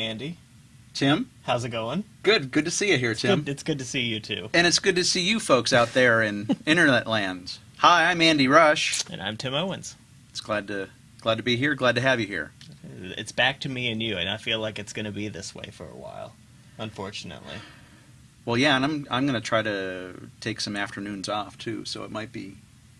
Andy, Tim, how's it going? good. Good to see you here, Tim. Good, it's good to see you too. And it's good to see you folks out there in internet land. Hi, I'm Andy Rush. And I'm Tim Owens. It's glad to glad to be here. Glad to have you here. It's back to me and you, and I feel like it's going to be this way for a while, unfortunately. Well, yeah, and I'm I'm going to try to take some afternoons off too, so it might be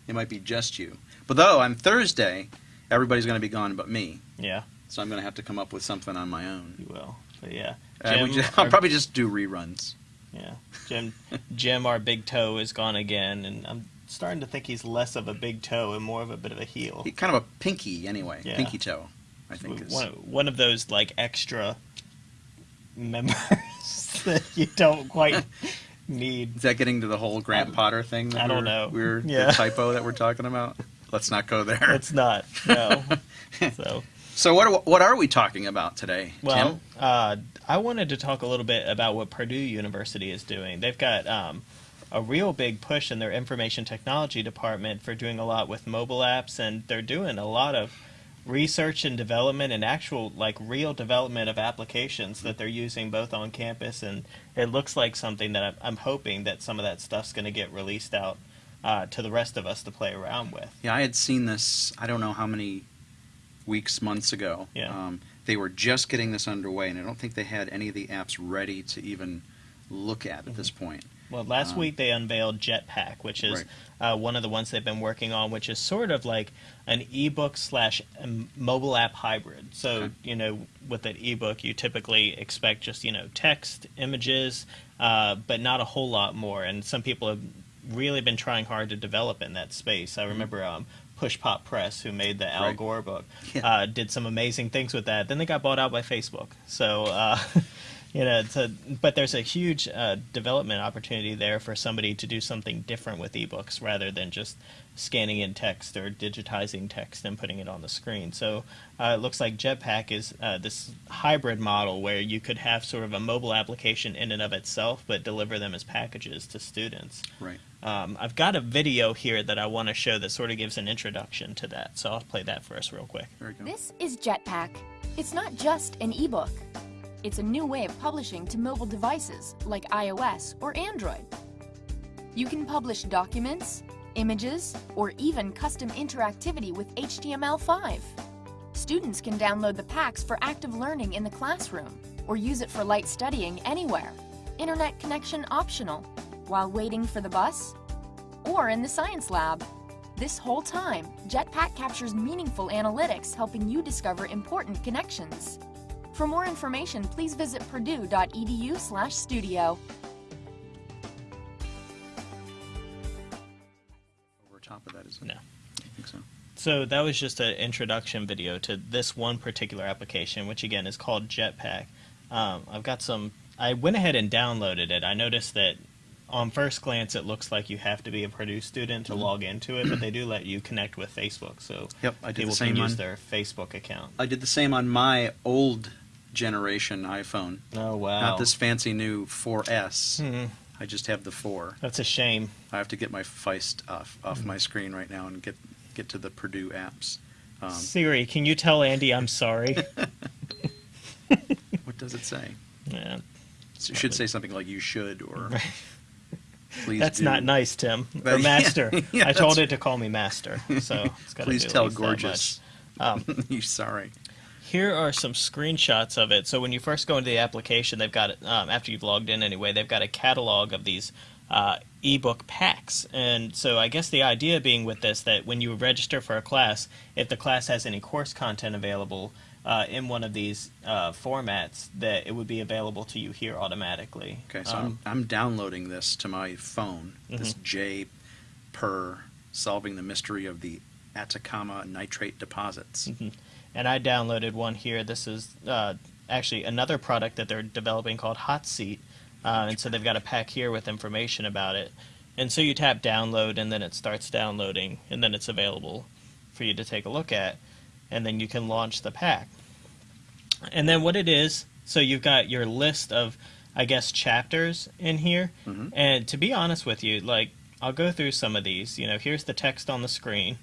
it might be just you. But though I'm Thursday, everybody's going to be gone but me, Yeah, so I'm going to have to come up with something on my own. you will. But yeah, Uh, just- I'll our- probably just do reruns. yeah, Jim, Jim, our big toe is gone again, and I'm starting to think he's less of a big toe and more of a bit of a heel. He- Kind of a pinky anyway, Yeah. pinky toe. I think is one, one of those like extra members that you don't quite need. Is that getting to the whole Grant Potter thing? That I don't know. We're Yeah. the typo that we're talking about. Let's not go there. It's not no. so So what what are we talking about today, well, Tim? uh, I wanted to talk a little bit about what Purdue University is doing. They've got um, a real big push in their information technology department for doing a lot with mobile apps, and they're doing a lot of research and development and actual like real development of applications that they're using both on campus and it looks like something that I'm, I'm hoping that some of that stuff's going to get released out uh, to the rest of us to play around with Yeah, I had seen this. I don't know how many weeks, months ago. Yeah. Um, they were just getting this underway, and I don't think they had any of the apps ready to even look at at this point. Well, last Um, week they unveiled Jetpack, which is uh, one of the ones they've been working on, which is sort of like an ebook slash um, mobile app hybrid. So, Okay. you know, with an ebook, you typically expect just, you know, text, images, uh, but not a whole lot more. And some people have really been trying hard to develop in that space. I remember um, Push Pop Press, who made the Al Right. Gore book, Yeah. uh, did some amazing things with that. Then they got bought out by Facebook. So, uh, you know, it's a, but there's a huge uh, development opportunity there for somebody to do something different with ebooks rather than just scanning in text or digitizing text and putting it on the screen. So uh, it looks like Jetpack is uh, this hybrid model where you could have sort of a mobile application in and of itself, but deliver them as packages to students. Right. Um, I've got a video here that I want to show that sort of gives an introduction to that, so I'll play that for us real quick. There we go. This is Jetpack. It's not just an ebook. It's a new way of publishing to mobile devices like iOS or Android. You can publish documents, images, or even custom interactivity with HTML5. Students can download the packs for active learning in the classroom or use it for light studying anywhere. Internet connection optional while waiting for the bus or in the science lab. This whole time, Jetpack captures meaningful analytics helping you discover important connections. For more information, please visit purdue.edu/studio. Over top of that is it? No. I think so. So that was just an introduction video to this one particular application, which again is called Jetpack. Um, I've got some. I went ahead and downloaded it. I noticed that on first glance it looks like you have to be a Purdue student to log into it, but they do let you connect with Facebook, so. Yep, I did the people same can use on- their Facebook account. I did the same on my old generation iPhone. Oh wow, Not this fancy new 4S. Hmm, I just have the 4. that's a shame. I have to get my Feist off off my screen right now and get get to the Purdue apps. Um, Siri, can you tell Andy I'm sorry? what does it say? yeah, It should say something like "you should" or "please." that's do. not nice, Tim. But- Or master. yeah, I told it to call me master, so it's Please tell gorgeous. Um, you sorry. Here are some screenshots of it. So when you first go into the application, they've got um, after you've logged in anyway. They've got a catalog of these uh, ebook packs, and so I guess the idea being with this that when you register for a class, if the class has any course content available uh, in one of these uh, formats, that it would be available to you here automatically. Okay, so Um, I'm I'm downloading this to my phone. This Mm-hmm. J per solving the mystery of the Atacama nitrate deposits. Mm-hmm. And I downloaded one here. This is uh, actually another product that they're developing called Hot Seat, uh, and so they've got a pack here with information about it. And so you tap download, and then it starts downloading, and then it's available for you to take a look at, and then you can launch the pack. And then what it is, so you've got your list of, I guess, chapters in here. Mhm. And to be honest with you, like I'll go through some of these. You know, here's the text on the screen.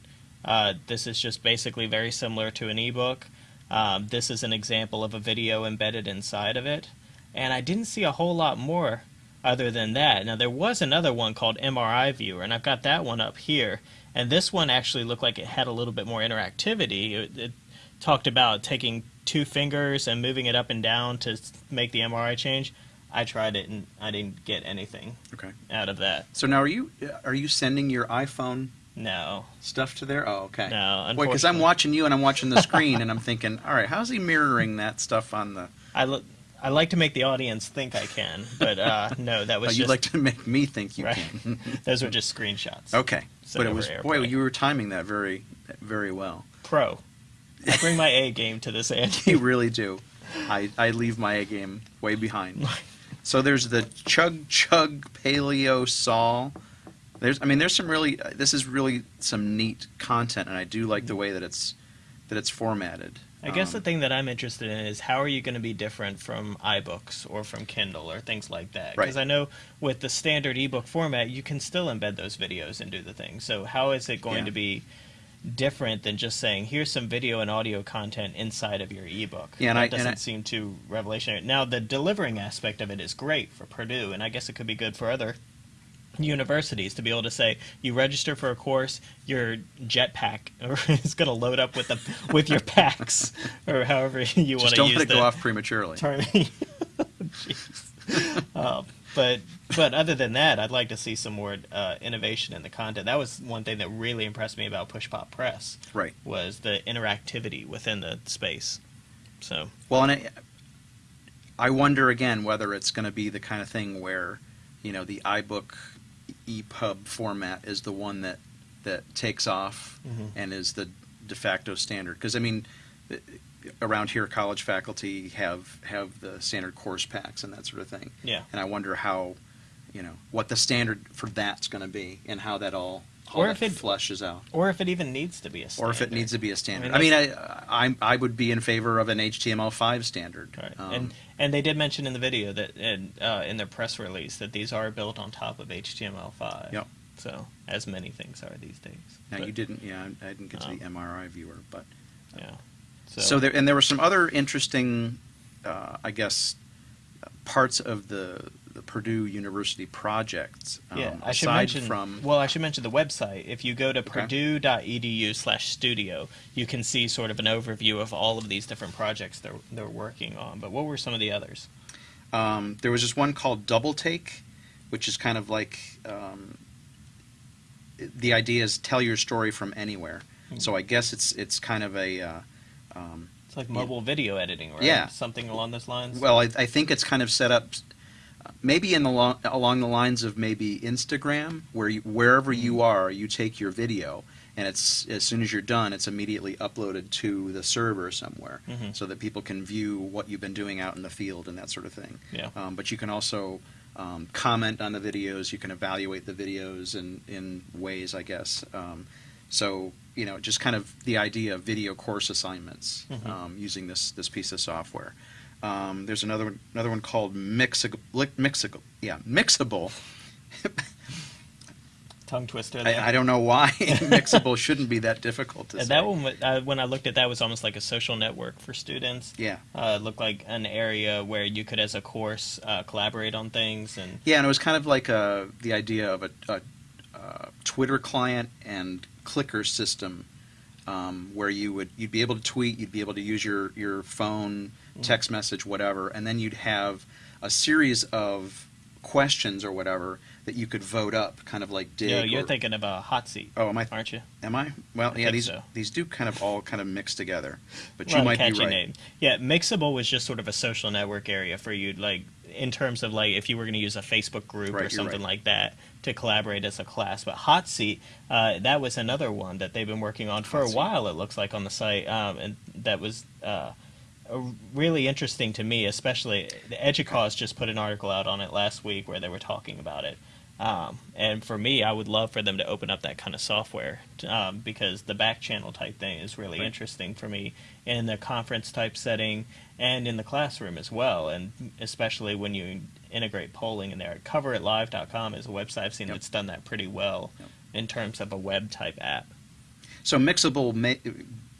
Uh, this is just basically very similar to an ebook. Um, this is an example of a video embedded inside of it, and I didn't see a whole lot more other than that. Now there was another one called MRI Viewer, and I've got that one up here. And this one actually looked like it had a little bit more interactivity. It, it talked about taking two fingers and moving it up and down to make the MRI change. I tried it and I didn't get anything Okay. out of that. So now, are you are you sending your iPhone No, stuff to there? Oh, okay. no. Wait, because I'm watching you and I'm watching the screen and I'm thinking, all right, how's he mirroring that stuff on the? I lo- I like to make the audience think I can, but uh, no, that Oh, was you just like to make me think you right. can. Those were just screenshots. okay, but it was airplane. boy, you were timing that very, very well. Pro. I bring my A game to this, Andy. You really do. I, I leave my A game way behind. So there's the Chug Chug Paleo Sol. There's, I mean, there's some really. uh, This is really some neat content, and I do like the way that it's that it's formatted. I guess the Um, thing that I'm interested in is how are you going to be different from iBooks or from Kindle or things like that? Right. Because I know with the standard ebook format, you can still embed those videos and do the thing. So how is it going Yeah. to be different than just saying here's some video and audio content inside of your ebook? Yeah, and that I- doesn't I- seem too revolutionary. Now the delivering aspect of it is great for Purdue, and I guess it could be good for other universities to be able to say you register for a course your jetpack is going to load up with the with your packs or however you want to don't use let it go off prematurely. Uh, but but other than that i'd like to see some more uh, innovation in the content. That was one thing that really impressed me about push pop press Right. was the interactivity within the space. So. Well, and I, I wonder again whether it's going to be the kind of thing where, you know, the iBook EPUB format is the one that that takes off Mhm. and is the de facto standard. Because I mean, around here, college faculty have have the standard course packs and that sort of thing. yeah And I wonder how, you know, what the standard for that's going to be and how that all how Or if it- flushes out. or if it even needs to be a standard. Or if it needs to be a standard. I I mean, mean, I, I, I would be in favor of an HTML5 standard. Right. Um, and and they did mention in the video that in, uh, in their press release that these are built on top of HTML5. Yep. So as many things are these days. Now But, you didn't, yeah, I I didn't get to Um, the MRI viewer, but Yeah. so, there and there were some other interesting, uh, I guess, uh, parts of the, the Purdue University projects. Um, Yeah, I should mention. from well, I should mention the website. If you go to Okay. purdue.edu/studio, you can see sort of an overview of all of these different projects they're they're working on. But what were some of the others? um, there was just one called Double Take, which is kind of like um, the idea is tell your story from anywhere. Hmm. So I guess it's it's kind of a uh, um, It's like mobile video editing, right? Yeah. Something along those lines. Well, I, I think it's kind of set up, maybe in the lo- along the lines of maybe Instagram, where you, wherever Mm-hmm. you are, you take your video, and it's as soon as you're done, it's immediately uploaded to the server somewhere, Mhm. so that people can view what you've been doing out in the field and that sort of thing. Yeah. Um, but you can also um, comment on the videos. You can evaluate the videos in in ways, I guess. Um, so you know, just kind of the idea of video course assignments Mhm. um, using this this piece of software. Um, there's another one, another one called Mixable. Mixable, yeah, Mixable. Tongue twister. I, I don't know why Mixable shouldn't be that difficult to And say. that one, uh, when I looked at that, was almost like a social network for students. yeah, Uh, it looked like an area where you could, as a course, uh, collaborate on things. And yeah, and it was kind of like uh the idea of a, a, uh Twitter client and clicker system, um, where you would you'd be able to tweet, you'd be able to use your your phone. Text message, whatever, and then you'd have a series of questions or whatever that you could vote up, kind of like Digg. know, you're or- thinking of a hot seat, Oh, am I? aren't you? Am I? Well, I yeah. These so. these do kind of all kind of mix together, but you might be catchy right. name. Yeah, Mixable was just sort of a social network area for you, like in terms of like if you were going to use a Facebook group Right, or something right. like that to collaborate as a class. But Hot Seat, uh, that was another one that they've been working on for Hot a Seat. while. It looks like on the site, um, and that was. Uh, really interesting to me, especially the Educause just put an article out on it last week where they were talking about it. Um, and for me, I would love for them to open up that kind of software um, because the back channel type thing is really Right. interesting for me in the conference type setting and in the classroom as well. And especially when you integrate polling in there. CoverItLive.com is a website I've seen Yep. that's done that pretty well Yep. in terms of a web type app. So Mixable,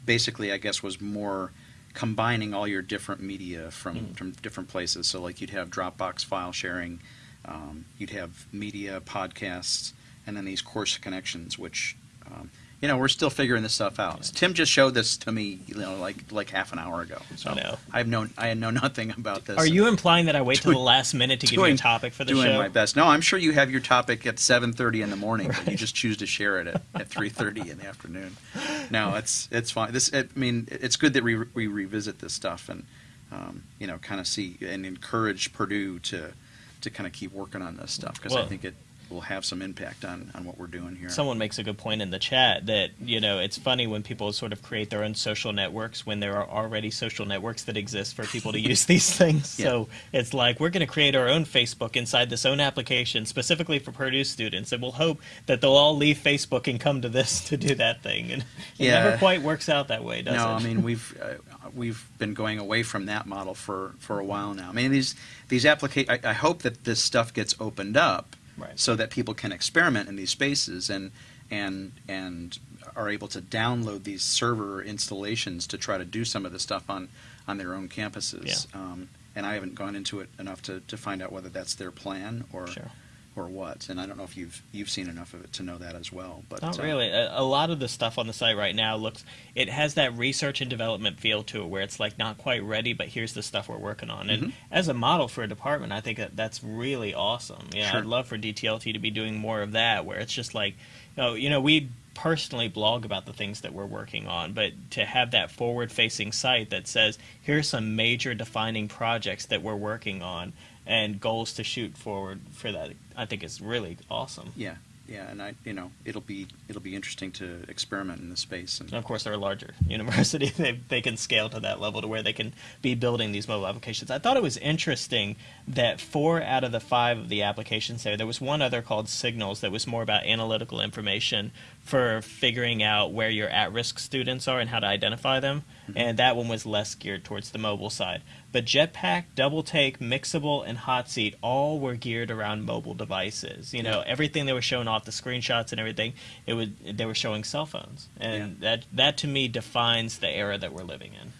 basically, I guess, was more combining all your different media from, Mhm. from different places. So like you'd have Dropbox file sharing, um, you'd have media podcasts, and then these course connections, which um, you know we're still figuring this stuff out. Yeah. Tim just showed this to me, you know, like like half an hour ago. So I know. I have known I know nothing about this. Are you implying that I wait till the last minute to give you a topic for the doing show? Doing my best. No, I'm sure you have your topic at 7:30 in the morning, but you just choose to share it at, at 3:30 in the afternoon. No, it's it's fine. This I mean, it's good that we we revisit this stuff and um, you know kind of see and encourage Purdue to to kind of keep working on this stuff because I think it will have some impact on on what we're doing here. Someone makes a good point in the chat that you know it's funny when people sort of create their own social networks when there are already social networks that exist for people to use these things. Yeah. So it's like we're going to create our own Facebook inside this own application specifically for Purdue students, and we'll hope that they'll all leave Facebook and come to this to do that thing. And it Yeah. never quite works out that way, does no, it? No, I mean we've uh, we've been going away from that model for for a while now. I mean these these applica- I, I hope that this stuff gets opened up Right. so that people can experiment in these spaces and and and are able to download these server installations to try to do some of the stuff on on their own campuses. Yeah. Um, and I haven't gone into it enough to, to find out whether that's their plan or Sure. Or what. And I don't know if you've you've seen enough of it to know that as well. But Not uh, really. A, a lot of the stuff on the site right now looks. It has that research and development feel to it, where it's like not quite ready, but here's the stuff we're working on. And Mhm. as a model for a department, I think that that's really awesome. Yeah, Sure. I'd love for DTLT to be doing more of that, where it's just like, you know, you know, we personally blog about the things that we're working on, but to have that forward-facing site that says, here's some major defining projects that we're working on and goals to shoot forward for that, I think is really awesome. Yeah, yeah, and I you know it'll be it'll be interesting to experiment in the space and And of course, they're a larger university. They, they can scale to that level to where they can be building these mobile applications. I thought it was interesting that four out of the five of the applications there, there was one other called Signals that was more about analytical information for figuring out where your at risk students are and how to identify them. Mm-hmm. And that one was less geared towards the mobile side. But Jetpack, Double Take, Mixable, and Hot Seat all were geared around mobile devices. You know, everything they were showing off, the screenshots and everything, it would they were showing cell phones, and that that to me defines the era that we're living in.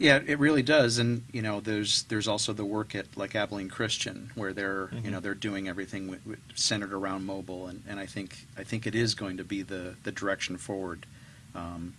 Yeah, it really does, and you know, there's there's also the work at like Abilene Christian where they're you know Mhm. they're doing everything w- w- centered around mobile, and, and I think I think it is going to be the the direction forward. Um,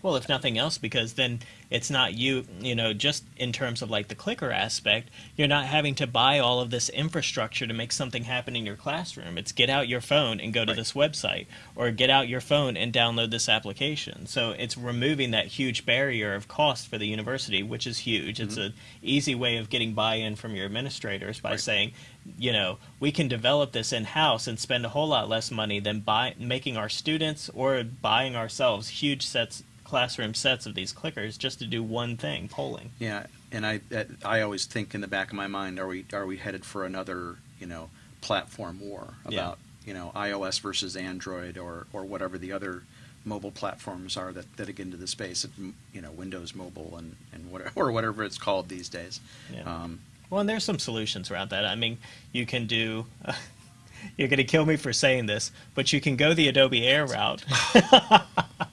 Well, if nothing else, because then it's not you, you know, just in terms of like the clicker aspect, you're not having to buy all of this infrastructure to make something happen in your classroom. It's get out your phone and go to Right. this website, or get out your phone and download this application. So it's removing that huge barrier of cost for the university, which is huge. It's mm-hmm. an easy way of getting buy-in from your administrators by Right. saying, you know, we can develop this in house and spend a whole lot less money than buy making our students or buying ourselves huge sets classroom sets of these clickers just to do one thing, polling. yeah, and I that, I always think in the back of my mind, are we are we headed for another you know platform war Yeah. about you know iOS versus Android or or whatever the other mobile platforms are that, that get into the space, you know, Windows Mobile and, and whatever, or whatever it's called these days. Yeah. Um, Well, and there's some solutions around that. I mean, you can do. you're going to kill me for saying this, but you can go the Adobe Air route.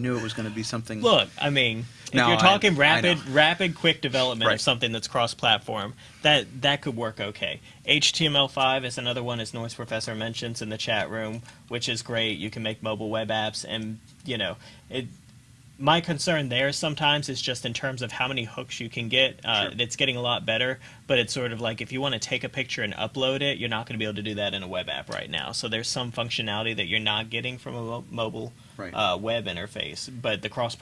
I knew it was going to be something. Look, I mean, if No, you're talking I rapid, know. rapid, quick development Right. of something that's cross-platform, that that could work okay. HTML5 is another one, as Noise Professor mentions in the chat room, which is great. You can make mobile web apps, and you know, it. My concern there sometimes is just in terms of how many hooks you can get. Uh, Sure. It's getting a lot better, but it's sort of like if you want to take a picture and upload it, you're not going to be able to do that in a web app right now. So there's some functionality that you're not getting from a mo- mobile Right. uh, web interface, but the cross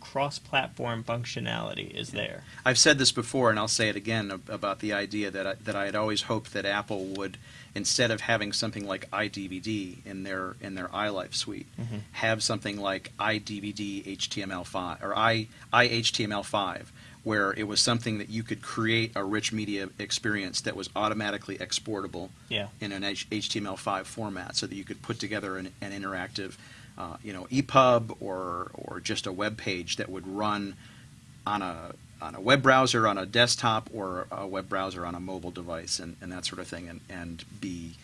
cross platform functionality is there. I've said this before, and I'll say it again ab- about the idea that I, that I had always hoped that Apple would, instead of having something like iDVD in their in their iLife suite, Mhm. have something like iDVD HTML5 or i iHTML5, where it was something that you could create a rich media experience that was automatically exportable Yeah. in an H- HTML5 format, so that you could put together an, an interactive, uh, you know, EPUB or or just a web page that would run on a on a web browser on a desktop or a web browser on a mobile device and, and that sort of thing, and and be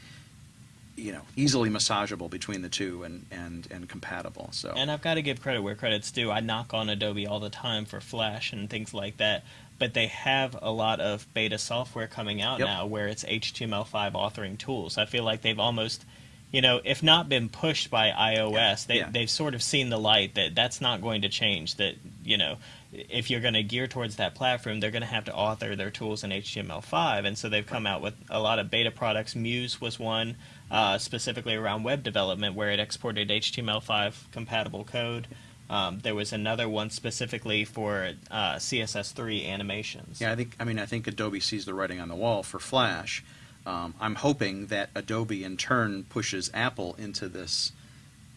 you know, easily massageable between the two and and and compatible. So And I've got to give credit where credit's due. I knock on Adobe all the time for Flash and things like that, but they have a lot of beta software coming out Yep. now where it's HTML5 authoring tools. I feel like they've almost, you know, if not been pushed by iOS, they, Yeah. they've sort of seen the light that that's not going to change. That, you know, if you're going to gear towards that platform, they're going to have to author their tools in HTML5. And so they've come out with a lot of beta products. Muse was one, uh, specifically around web development, where it exported HTML5 compatible code. Um, there was another one specifically for uh, CSS3 animations. Yeah, I think I mean I think Adobe sees the writing on the wall for Flash. Um, I'm hoping that Adobe in turn pushes Apple into this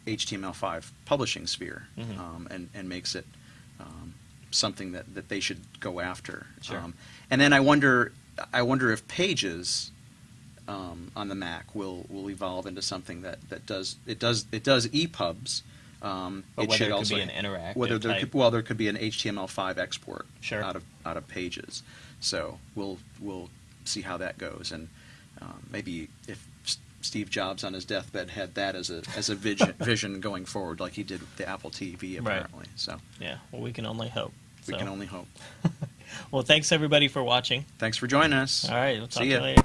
HTML5 publishing sphere Mhm. um, and and makes it um, something that, that they should go after. Sure. Um, and then I wonder I wonder if Pages um, on the Mac will will evolve into something that, that does it does it does EPUBs. Um, But it whether should it could also be an interactive whether there type- could, well there could be an HTML5 export Sure. out of out of Pages. So we'll we'll see how that goes, and um, maybe if Steve Jobs on his deathbed had that as a as a vision vision going forward, like he did with the Apple TV, Right. apparently. So Yeah, well, we can only hope. we So- can only hope. Well, thanks everybody for watching. Thanks for joining us. All right, we'll talk See to you later.